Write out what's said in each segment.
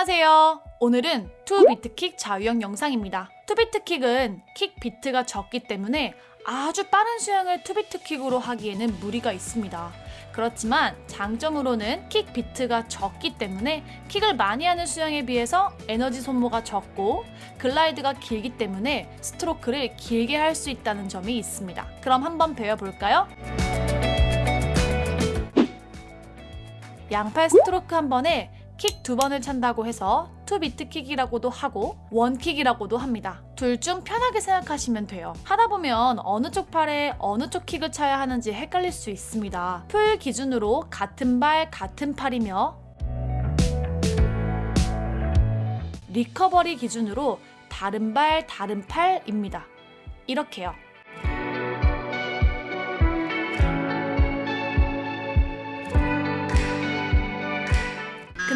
안녕하세요. 오늘은 two beat kick 자유형 영상입니다. two beat kick은 킥 비트가 적기 때문에 아주 빠른 수영을 two beat kick으로 하기에는 무리가 있습니다. 그렇지만 장점으로는 킥 비트가 적기 때문에 킥을 많이 하는 수영에 비해서 에너지 소모가 적고 glide가 길기 때문에 스트로크를 길게 할 수 있다는 점이 있습니다. 그럼 한번 배워볼까요? 양팔 스트로크 한 번에 킥 두 번을 찬다고 해서 two beat kick이라고도 하고 one kick이라고도 합니다. 둘 중 편하게 생각하시면 돼요. 하다 보면 어느 쪽 팔에 어느 쪽 킥을 차야 하는지 헷갈릴 수 있습니다. pull 기준으로 같은 발 같은 팔이며 recovery 기준으로 다른 발 다른 팔입니다. 이렇게요.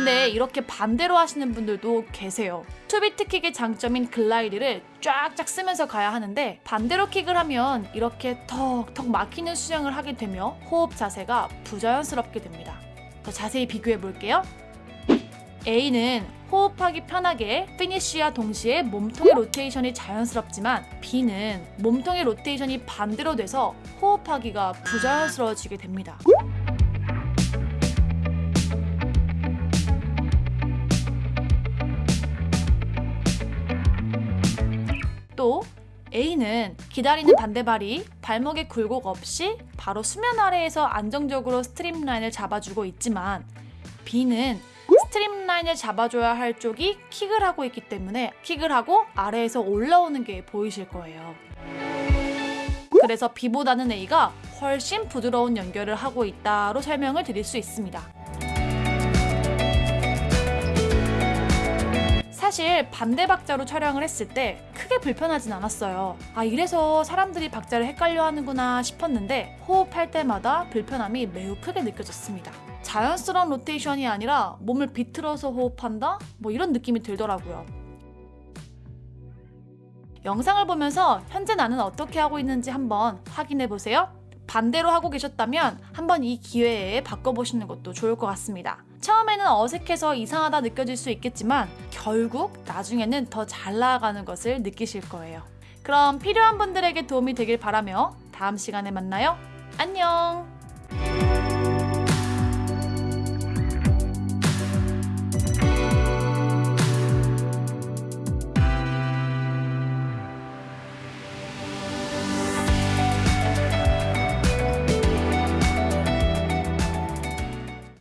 근데 이렇게 반대로 하시는 분들도 계세요. two beat kick의 장점인 glide를 쫙쫙 쓰면서 가야 하는데 반대로 킥을 하면 이렇게 턱턱 막히는 수영을 하게 되며 호흡 자세가 부자연스럽게 됩니다. 더 자세히 비교해 볼게요. A는 호흡하기 편하게 피니쉬와 동시에 몸통의 로테이션이 자연스럽지만 B는 몸통의 로테이션이 반대로 돼서 호흡하기가 부자연스러워지게 됩니다. 또 A는 기다리는 반대발이 발목에 굴곡 없이 바로 수면 아래에서 안정적으로 streamline을 잡아주고 있지만 B는 streamline을 잡아줘야 할 쪽이 킥을 하고 있기 때문에 킥을 하고 아래에서 올라오는 게 보이실 거예요. 그래서 B보다는 A가 훨씬 부드러운 연결을 하고 있다로 설명을 드릴 수 있습니다. 사실 반대 박자로 촬영을 했을 때 크게 불편하진 않았어요. 아, 이래서 사람들이 박자를 헷갈려 하는구나 싶었는데 호흡할 때마다 불편함이 매우 크게 느껴졌습니다. 자연스러운 로테이션이 아니라 몸을 비틀어서 호흡한다? 뭐 이런 느낌이 들더라고요. 영상을 보면서 현재 나는 어떻게 하고 있는지 한번 확인해 보세요. 반대로 하고 계셨다면 한번 이 기회에 바꿔보시는 것도 좋을 것 같습니다. 처음에는 어색해서 이상하다 느껴질 수 있겠지만 결국 나중에는 더 잘 나아가는 것을 느끼실 거예요. 그럼 필요한 분들에게 도움이 되길 바라며 다음 시간에 만나요. 안녕!